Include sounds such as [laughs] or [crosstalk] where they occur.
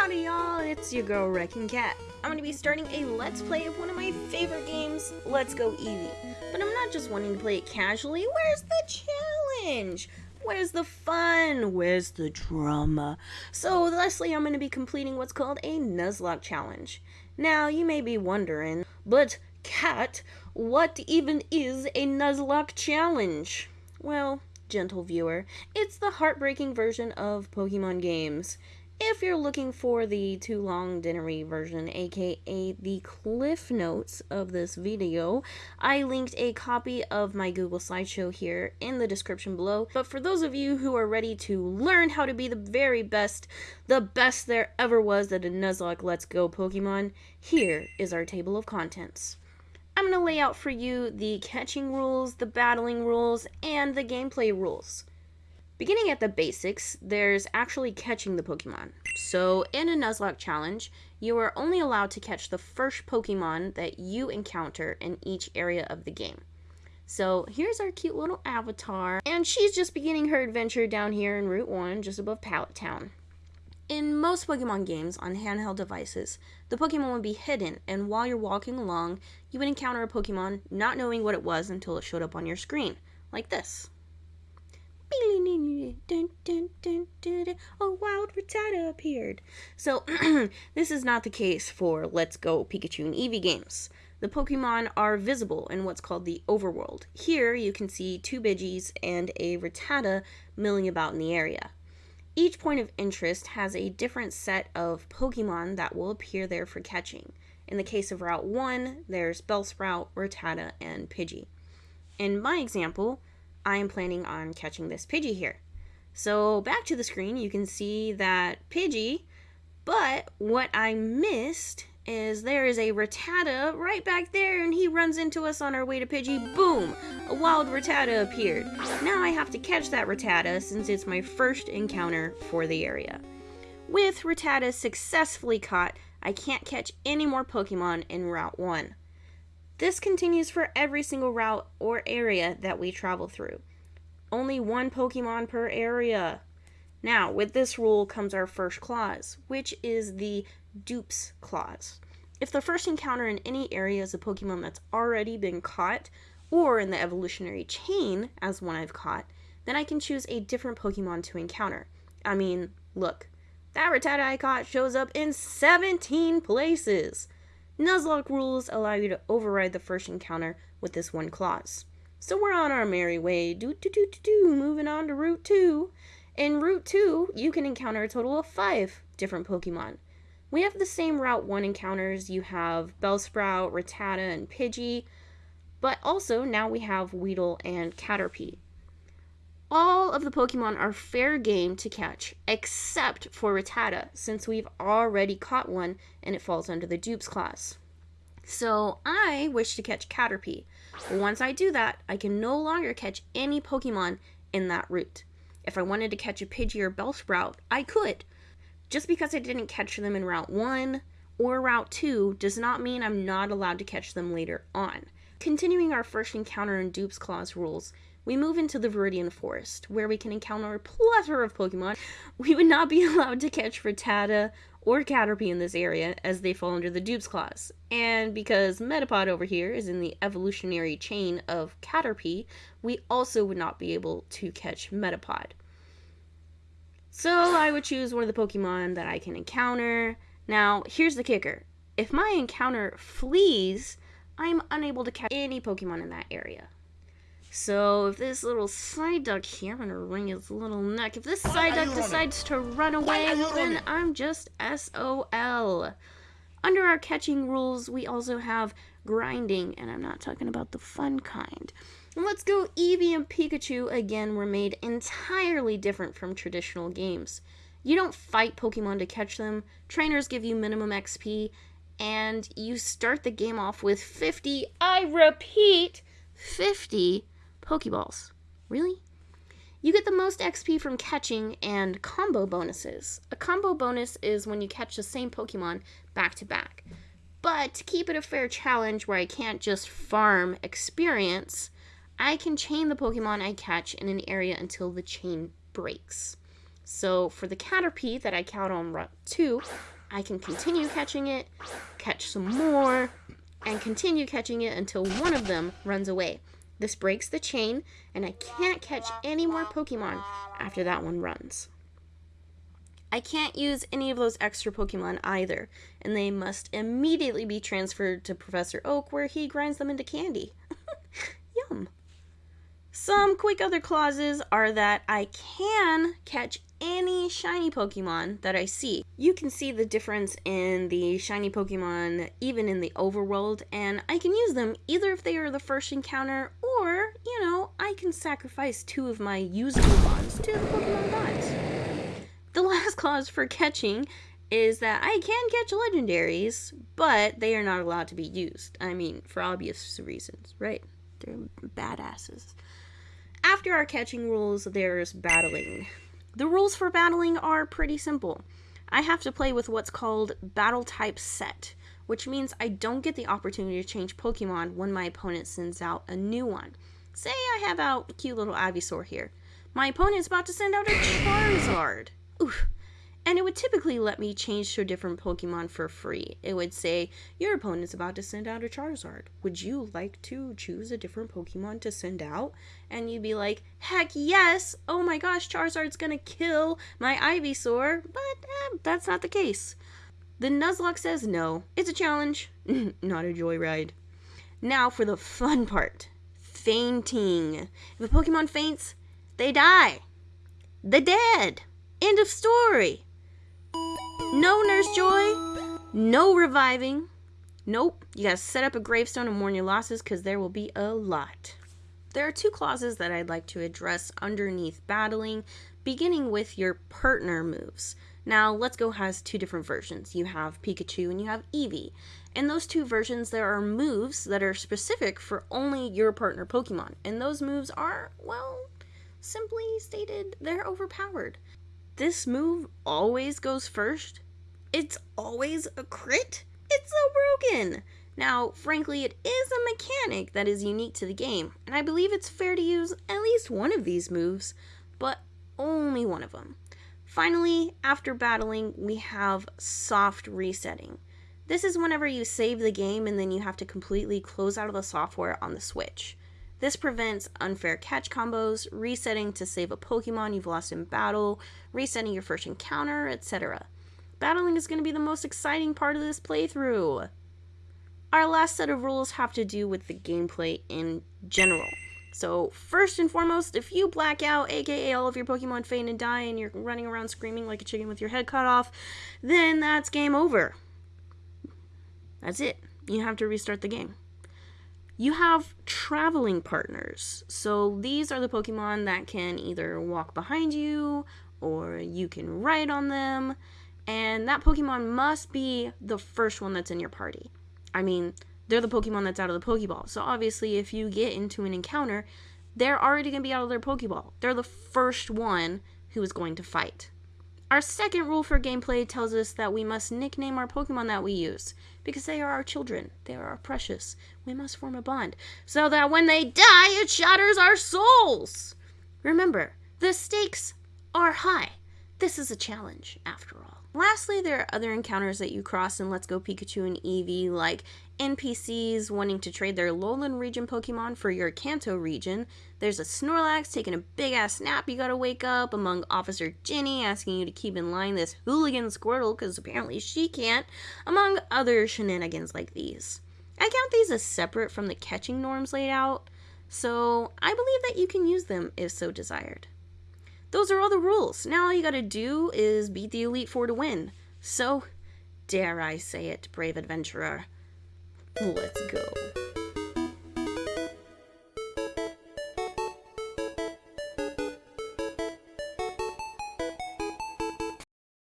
Howdy y'all, it's your girl Wrecking Cat. I'm gonna be starting a Let's Play of one of my favorite games, Let's Go Eevee. But I'm not just wanting to play it casually, where's the challenge? Where's the fun? Where's the drama? So, lastly, I'm to be completing what's called a Nuzlocke challenge. Now, you may be wondering, but Cat, what even is a Nuzlocke challenge? Well, gentle viewer, it's the heartbreaking version of Pokemon games. If you're looking for the too long dinnery version, aka the cliff notes of this video, I linked a copy of my Google slideshow here in the description below. But for those of you who are ready to learn how to be the very best, the best there ever was at a Nuzlocke Let's Go Pokemon, here is our table of contents. I'm going to lay out for you the catching rules, the battling rules, and the gameplay rules. Beginning at the basics, there's actually catching the Pokemon. So, in a Nuzlocke challenge, you are only allowed to catch the first Pokemon that you encounter in each area of the game. So, here's our cute little avatar, and she's just beginning her adventure down here in Route 1, just above Pallet Town. In most Pokemon games on handheld devices, the Pokemon would be hidden, and while you're walking along, you would encounter a Pokemon not knowing what it was until it showed up on your screen, like this. A wild Rattata appeared. So, this is not the case for Let's Go Pikachu and Eevee games. The Pokemon are visible in what's called the overworld. Here, you can see two Pidgeys and a Rattata milling about in the area. Each point of interest has a different set of Pokemon that will appear there for catching. In the case of Route 1, there's Bellsprout, Rattata, and Pidgey. In my example, I am planning on catching this Pidgey here. So back to the screen, you can see that Pidgey, but what I missed is there is a Rattata right back there and he runs into us on our way to Pidgey. Boom! A wild Rattata appeared. Now I have to catch that Rattata since it's my first encounter for the area. With Rattata successfully caught, I can't catch any more Pokemon in Route 1. This continues for every single route or area that we travel through. Only one Pokemon per area. Now, with this rule comes our first clause, which is the dupes clause. If the first encounter in any area is a Pokemon that's already been caught, or in the evolutionary chain as one I've caught, then I can choose a different Pokemon to encounter. I mean, look, that Rattata I caught shows up in 17 places. Nuzlocke rules allow you to override the first encounter with this one clause. So we're on our merry way, do do do do do, moving on to Route 2. In Route 2, you can encounter a total of five different Pokemon. We have the same Route 1 encounters. You have Bellsprout, Rattata, and Pidgey, but also now we have Weedle and Caterpie. All of the Pokemon are fair game to catch, except for Rattata, since we've already caught one and it falls under the dupes clause. So I wish to catch Caterpie. Once I do that, I can no longer catch any Pokemon in that route. If I wanted to catch a Pidgey or Bellsprout, I could. Just because I didn't catch them in Route 1 or Route 2 does not mean I'm not allowed to catch them later on. Continuing our first encounter and dupes clause rules, we move into the Viridian Forest, where we can encounter a plethora of Pokemon. [laughs] We would not be [laughs] allowed to catch Rattata or Caterpie in this area, as they fall under the Dupes Clause. And because Metapod over here is in the evolutionary chain of Caterpie, we also would not be able to catch Metapod. So I would choose one of the Pokemon that I can encounter. Now, here's the kicker. If my encounter flees, I'm unable to catch any Pokemon in that area. So if this little Psyduck here, I'm gonna wring his little neck. If this Psyduck decides to run away, then I'm just SOL. Under our catching rules, we also have grinding, and I'm not talking about the fun kind. And let's go Eevee and Pikachu again were made entirely different from traditional games. You don't fight Pokemon to catch them, trainers give you minimum XP, and you start the game off with 50, I repeat, 50 Pokeballs. Really? You get the most XP from catching and combo bonuses. A combo bonus is when you catch the same Pokemon back to back. But to keep it a fair challenge where I can't just farm experience, I can chain the Pokemon I catch in an area until the chain breaks. So for the Caterpie that I count on Route 2, I can continue catching it, catch some more, and continue catching it until one of them runs away. This breaks the chain, and I can't catch any more Pokemon after that one runs. I can't use any of those extra Pokemon either, and they must immediately be transferred to Professor Oak where he grinds them into candy. [laughs] Yum. Some quick other clauses are that I can catch any shiny Pokemon that I see. You can see the difference in the shiny Pokemon even in the overworld, and I can use them either if they are the first encounter, you know, I can sacrifice two of my usable bonds to the Pokemon gods. The [laughs] last clause for catching is that I can catch legendaries, but they are not allowed to be used. I mean, for obvious reasons, right? They're badasses. After our catching rules, there's battling. The rules for battling are pretty simple. I have to play with what's called battle type set, which means I don't get the opportunity to change Pokemon when my opponent sends out a new one. Say I have out cute little Ivysaur here. My opponent's about to send out a Charizard. Oof and it would typically let me change to a different Pokemon for free. It would say, Your opponent is about to send out a Charizard. Would you like to choose a different Pokemon to send out? And you'd be like, Heck yes! Oh my gosh, Charizard's gonna kill my Ivysaur. But eh, that's not the case. The Nuzlocke says no. It's a challenge, [laughs] not a joyride. Now for the fun part fainting. If a Pokemon faints, they die. They're dead. End of story. No Nurse Joy. No reviving. Nope. You gotta set up a gravestone and mourn your losses because there will be a lot. There are two clauses that I'd like to address underneath battling, beginning with your partner moves. Now, Let's Go has two different versions. You have Pikachu and you have Eevee. In those two versions, there are moves that are specific for only your partner Pokemon. And those moves are, well, simply stated, they're overpowered this move always goes first, it's always a crit. It's so broken. Now, frankly, it is a mechanic that is unique to the game, and I believe it's fair to use at least one of these moves, but only one of them. Finally, after battling, we have soft resetting. This is whenever you save the game and then you have to completely close out of the software on the Switch. This prevents unfair catch combos, resetting to save a Pokemon you've lost in battle, resetting your first encounter, etc. Battling is going to be the most exciting part of this playthrough. Our last set of rules have to do with the gameplay in general. So, first and foremost, if you black out, aka all of your Pokemon faint and die, and you're running around screaming like a chicken with your head cut off, then that's game over. That's it. You have to restart the game. You have traveling partners. So these are the Pokemon that can either walk behind you or you can ride on them. And that Pokemon must be the first one that's in your party. I mean, they're the Pokemon that's out of the Pokeball. So obviously, if you get into an encounter, they're already going to be out of their Pokeball. They're the first one who is going to fight. Our second rule for gameplay tells us that we must nickname our Pokemon that we use, because they are our children. They are our precious. We must form a bond, so that when they die, it shatters our souls. Remember, the stakes are high. This is a challenge, after all. Lastly, there are other encounters that you cross in Let's Go Pikachu and Eevee, like NPCs wanting to trade their Alolan region Pokemon for your Kanto region. There's a Snorlax taking a big ass nap you gotta wake up, among Officer Jenny asking you to keep in line this hooligan Squirtle because apparently she can't, among other shenanigans like these. I count these as separate from the catching norms laid out, so I believe that you can use them if so desired. Those are all the rules. Now all you gotta do is beat the Elite Four to win. So, dare I say it, brave adventurer, let's go.